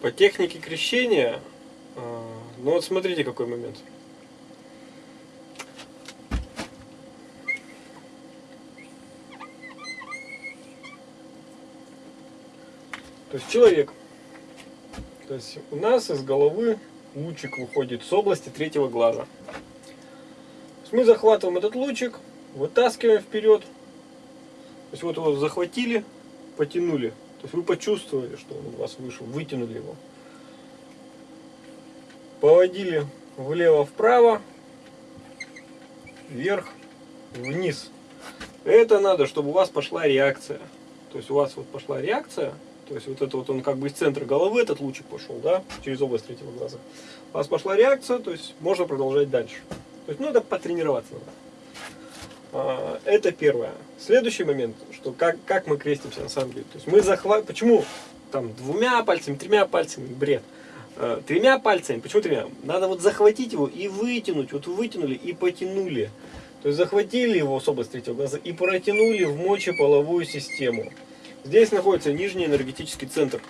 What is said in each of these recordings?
По технике крещения, э, ну вот смотрите какой момент. То есть человек, то есть у нас из головы лучик выходит с области третьего глаза. Мы захватываем этот лучик, вытаскиваем вперед. То есть вот его захватили, потянули. То есть вы почувствовали, что он у вас вышел, вытянули его. Поводили влево-вправо, вверх, вниз. Это надо, чтобы у вас пошла реакция. То есть у вас вот пошла реакция, то есть вот это вот он как бы из центра головы, этот лучик пошел, да, через область третьего глаза. У вас пошла реакция, то есть можно продолжать дальше. То есть, это потренироваться надо. А, это первое. Следующий момент, что как, как мы крестимся на самом деле. То есть мы захват... Почему там двумя пальцами, тремя пальцами, бред. А, тремя пальцами, почему тремя? Надо вот захватить его и вытянуть. Вот вытянули и потянули. То есть захватили его с области третьего глаза и протянули в мочеполовую систему. Здесь находится нижний энергетический центр,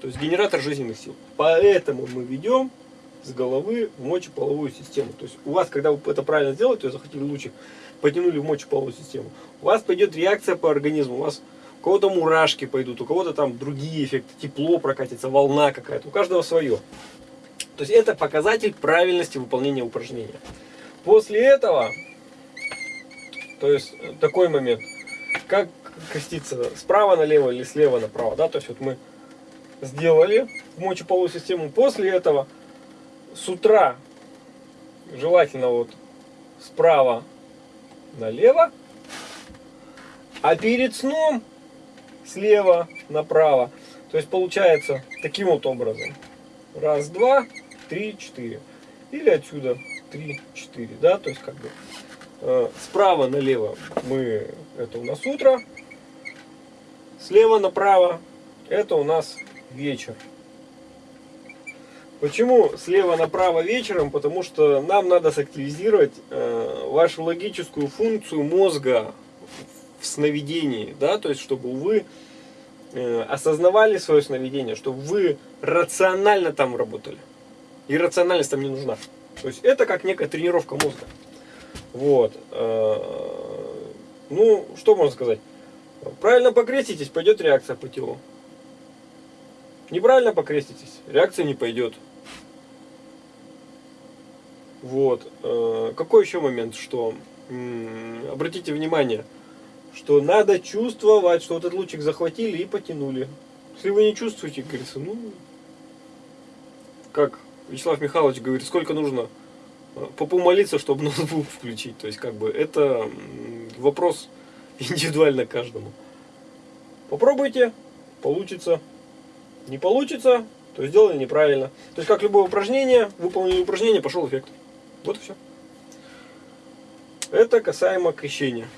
то есть генератор жизненных сил. Поэтому мы ведем с головы в мочеполовую систему. То есть у вас, когда вы это правильно сделаете, то есть захватили лучик, потянули в мочеполовую систему, у вас пойдет реакция по организму, у вас у кого-то мурашки пойдут, у кого-то там другие эффекты, тепло прокатится, волна какая-то, у каждого свое. То есть это показатель правильности выполнения упражнения. После этого, то есть такой момент, как креститься справа налево или слева направо, да, то есть вот мы сделали в мочеполовую систему, после этого с утра желательно вот справа налево, а перед сном слева направо. То есть получается таким вот образом. Раз, два, три, четыре. Или отсюда три, четыре. Да, то есть как бы э, справа налево мы, это у нас утро, слева направо это у нас вечер. Почему слева направо вечером? Потому что нам надо сактивизировать э, вашу логическую функцию мозга в сновидении, да, то есть чтобы вы э, осознавали свое сновидение, чтобы вы рационально там работали. И рациональность там не нужна. То есть это как некая тренировка мозга. Вот. Э, ну, что можно сказать? Правильно покреститесь, пойдет реакция по телу. Неправильно покреститесь, реакция не пойдет. Вот. Э, какой еще момент, что обратите внимание, что надо чувствовать, что вот этот лучик захватили и потянули. Если вы не чувствуете, говорится, ну, как Вячеслав Михайлович говорит, сколько нужно э, попу молиться, чтобы ноутбук включить. То есть, как бы, это вопрос индивидуально каждому. Попробуйте, получится. Не получится, то сделали неправильно. То есть, как любое упражнение, выполнили упражнение, пошел эффект. Вот и все. Это касаемо крещения.